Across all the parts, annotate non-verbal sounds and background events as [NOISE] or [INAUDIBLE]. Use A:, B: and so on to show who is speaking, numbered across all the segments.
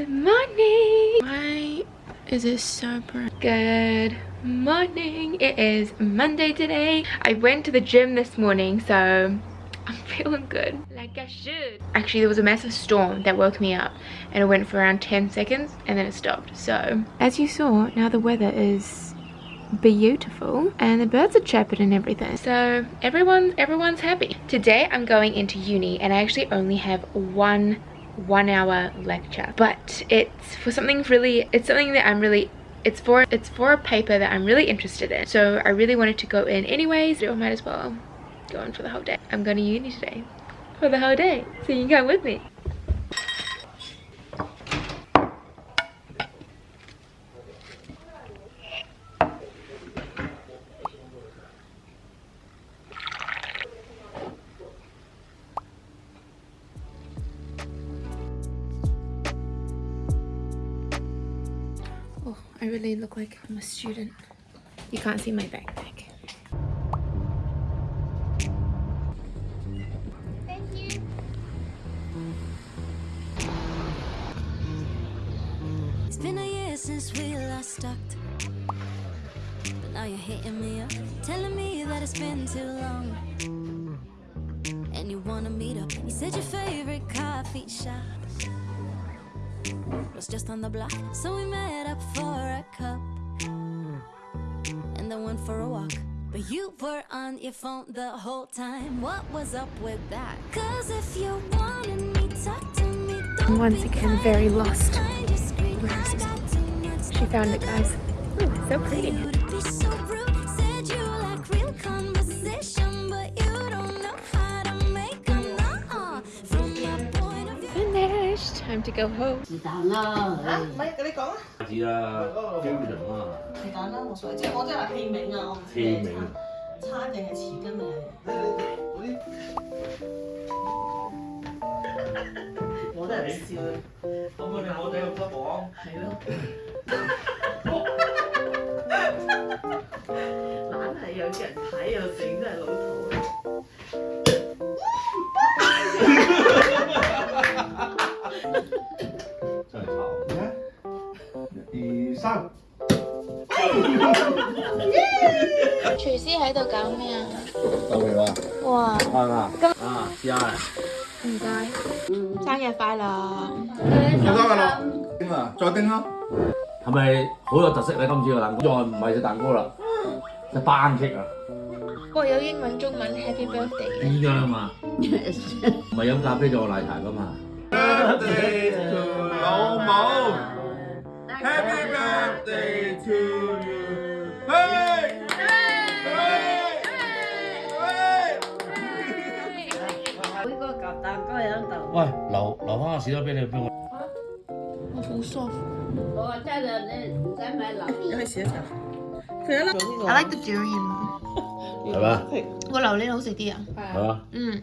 A: Good morning. Why is it so bright? Good morning. It is Monday today. I went to the gym this morning, so feeling good. Like I should. Actually, there was a massive storm that woke me up and it went for around 10 seconds and then it stopped. So as you saw, now the weather is beautiful and the birds are chirping and everything. So everyone everyone's happy. Today i'm going into uni and i actually only have one one hour lecture. But it's for something really it's something that i'm really it's for it's for a paper that i'm really interested in. So i really wanted to go in anyways so i might as well go in for the whole day i'm going to uni today for the whole day so you can come with me oh, I really look like I'm a student. You can't see my backpack. Been a year since we last talked. But now you're hitting me up, telling me that it's been too long. And you wanna meet up. You said your favorite coffee shop was just on the block, so we met up for a cup and then went for a walk. But you were on your phone the whole time. What was up with that? Cause if you wanted me, talk to me. Once again, very lost. Where is it? She found it, guys. Ooh, so pretty. time to go home. 我都係笑，咁嗰哋好哋咁得房。係咯，[LAUGHS] 懶係有錢睇又整真係老土啊！真係頭？一二三，哇！[LAUGHS] 廚師喺度搞咩啊？做嘢啊！哇！啊啊啊！啊，下啊！唔該。生日快樂！生日快樂！叮啊！再叮啦！係咪好有特色咧？今次個蛋糕再唔係隻蛋糕啦，隻班戟啊！我有英文、中文 Happy Birthday。咁樣啊嘛，[LAUGHS] 唔係飲咖啡仲有奶茶噶嘛。Birthday to 老母，Happy Birthday to you！留留翻个士多啤梨俾我。我好 soft。我话真系你唔使买榴莲。你试一试。佢啦。I like the durian。系嘛？个榴莲好食啲啊。系啊。嗯。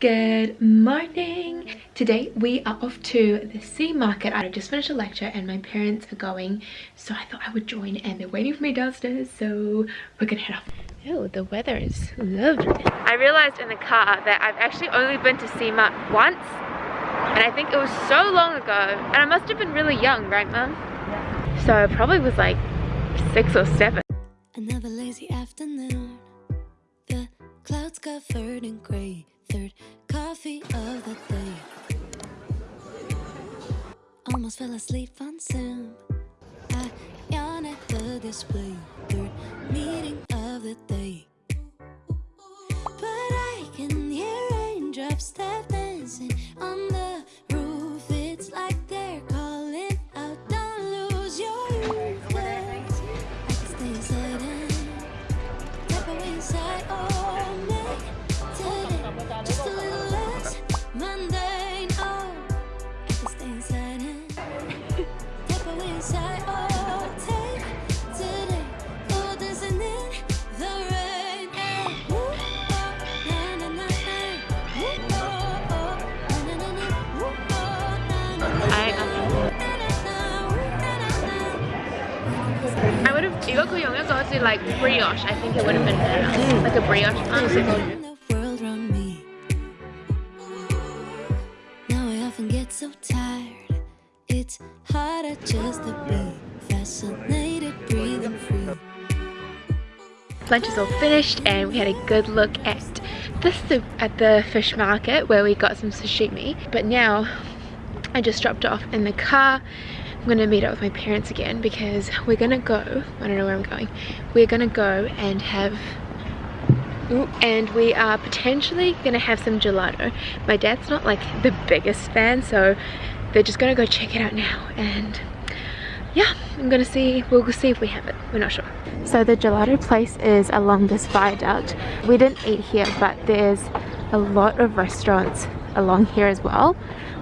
A: Good morning! Today we are off to the sea market. I just finished a lecture and my parents are going so I thought I would join and they're waiting for me downstairs so we're gonna head off. Oh, the weather is lovely. I realized in the car that I've actually only been to SEMA once and I think it was so long ago and I must have been really young, right mum? Yeah. So it probably was like six or seven. Another lazy afternoon The clouds covered in gray Third coffee of the day. Almost fell asleep on Zoom. I yawn at the display. Third meeting of the day brioche, I think it would have been better. Mm. Like a brioche. Oh, so tired. It's harder just to be fascinated, breathing free. Lunch is all finished and we had a good look at the soup at the fish market where we got some sashimi. But now I just dropped off in the car. I'm gonna meet up with my parents again because we're gonna go, I don't know where I'm going, we're gonna go and have and we are potentially gonna have some gelato. My dad's not like the biggest fan so they're just gonna go check it out now and yeah i'm gonna see we'll see if we have it we're not sure. So the gelato place is along this viaduct. We didn't eat here but there's a lot of restaurants along here as well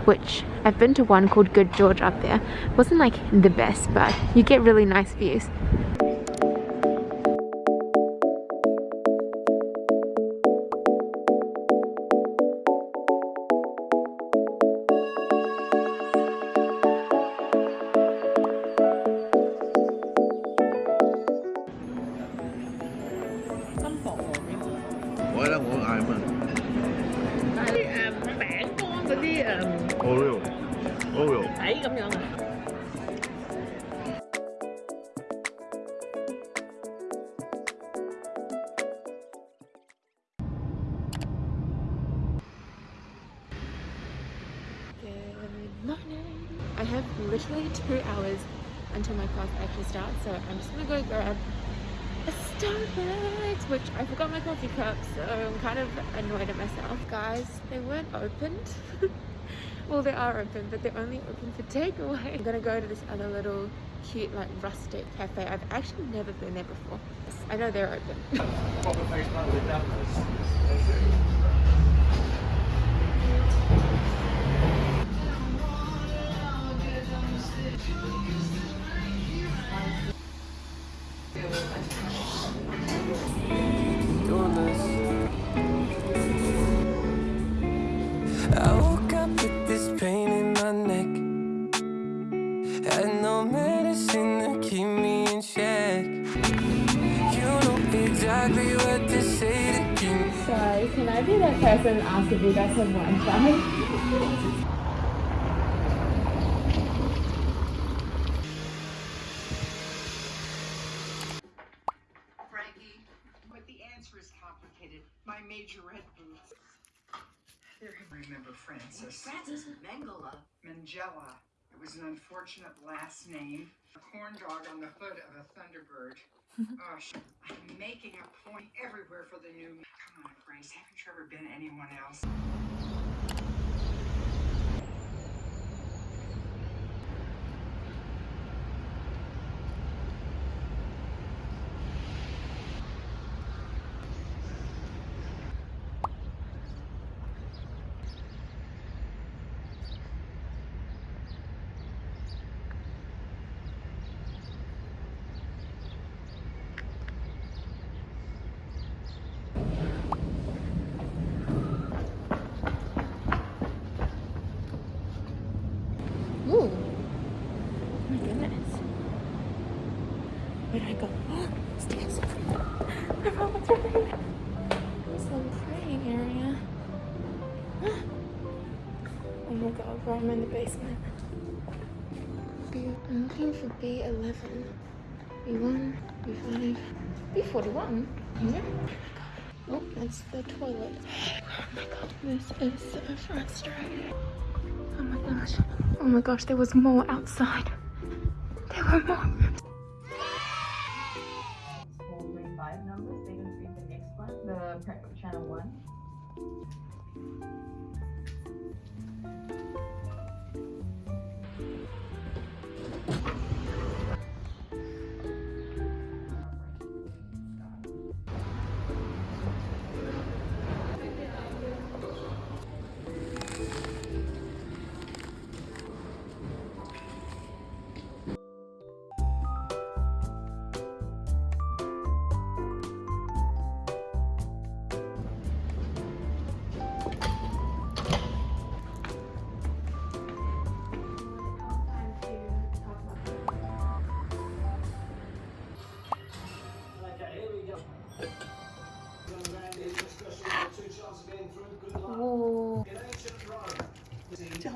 A: which I've been to one called Good George up there. Wasn't like the best but you get really nice views have literally two hours until my class actually starts, so I'm just gonna go grab a Starbucks, which I forgot my coffee cup, so I'm kind of annoyed at myself. Guys, they weren't opened. [LAUGHS] well, they are open, but they're only open for takeaway. I'm gonna go to this other little cute, like, rustic cafe. I've actually never been there before. I know they're open. [LAUGHS]
B: if. Sorry, can I be that person after you guys have Wi-Fi. [LAUGHS]
C: Frankie, but the answer is complicated. My majorette boots. There, remember Francis.
D: Francis Mangala.
C: Mangella. It was an unfortunate last name. A corn dog on the hood of a Thunderbird. [LAUGHS] oh, I'm making a point everywhere for the new. Come on, Grace. Haven't you ever been anyone else?
A: I'm in the basement. I'm looking for B11. B1, B5, B41. Yeah. Oh, that's the toilet. Oh my god, this is so frustrating. Oh my gosh. Oh my gosh, there was more outside. There were more rooms.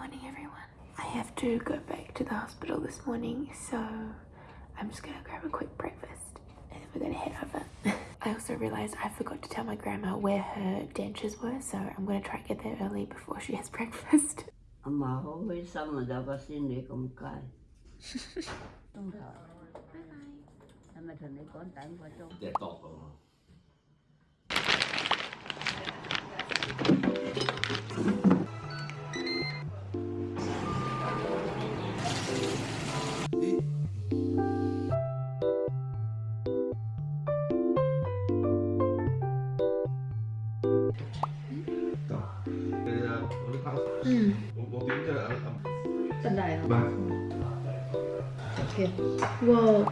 A: morning, everyone. I have to go back to the hospital this morning, so I'm just gonna grab a quick breakfast and then we're gonna head over. [LAUGHS] I also realized I forgot to tell my grandma where her dentures were, so I'm gonna try and get there early before she has [LAUGHS] breakfast.
D: 엄
A: Whoa,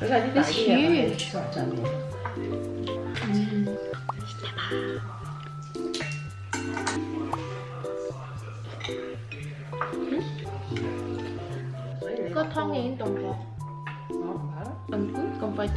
B: Rất là
A: It's huge.
B: Sợ trời
A: có thông yên tùng không?
B: Nó không phải đó
A: Tùng còn phải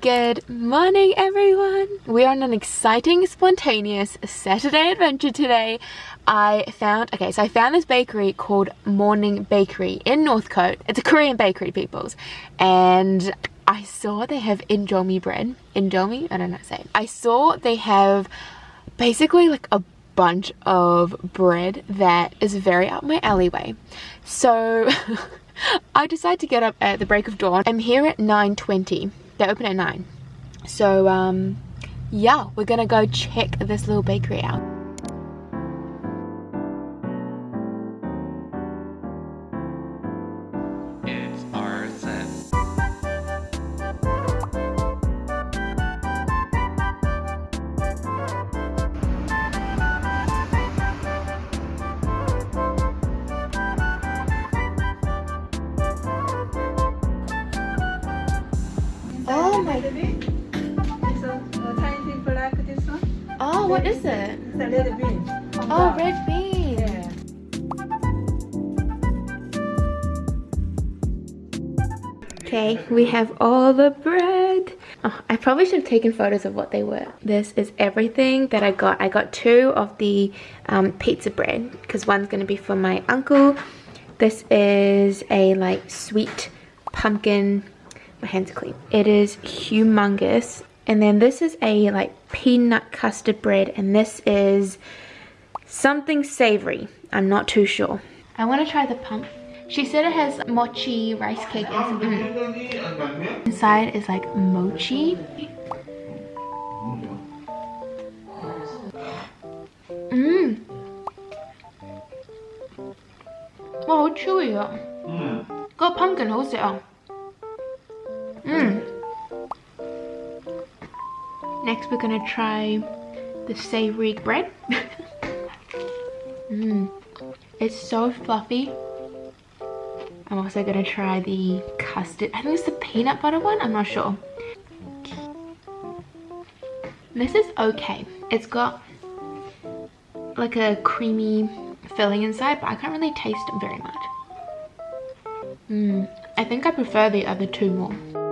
A: Good morning, everyone. We're on an exciting, spontaneous Saturday adventure today. I found, okay, so I found this bakery called Morning Bakery in Northcote. It's a Korean bakery, peoples. And I saw they have indomie bread. Indomie? I don't know how to say it. I saw they have basically like a bunch of bread that is very up my alleyway. So [LAUGHS] I decided to get up at the break of dawn. I'm here at 9.20. They open at 9. So um, yeah, we're gonna go check this little bakery out. What is it?
B: The red bean
A: Oh, red bean.
B: Yeah
A: Okay, we have all the bread. Oh, I probably should have taken photos of what they were. This is everything that I got. I got two of the um, pizza bread because one's going to be for my uncle. This is a like sweet pumpkin. My hands are clean. It is humongous. And then this is a like peanut custard bread and this is something savory. I'm not too sure. I want to try the pump. She said it has mochi rice cake and mm. inside is like mochi. Mmm. 와,好 chewy 啊！个 pumpkin 好食啊！嗯。 Next, we're gonna try the savory bread. Mmm. [LAUGHS] It's so fluffy. I'm also gonna try the custard. I think it's the peanut butter one. I'm not sure. This is okay. It's got like a creamy filling inside, but I can't really taste very much. Mm, I think I prefer the other two more.